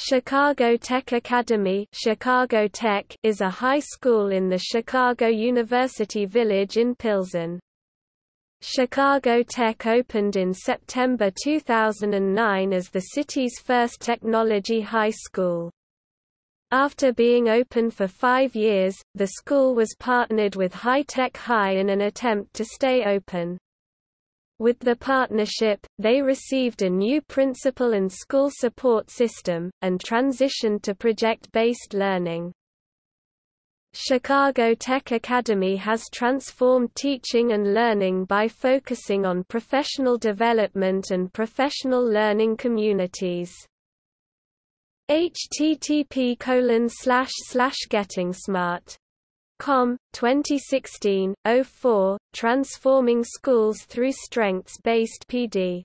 Chicago Tech Academy Chicago Tech is a high school in the Chicago University Village in Pilsen. Chicago Tech opened in September 2009 as the city's first technology high school. After being open for five years, the school was partnered with High Tech High in an attempt to stay open. With the partnership, they received a new principal and school support system, and transitioned to project-based learning. Chicago Tech Academy has transformed teaching and learning by focusing on professional development and professional learning communities. http colon slash slash getting smart Com, 2016, 04, Transforming Schools Through Strengths-Based PD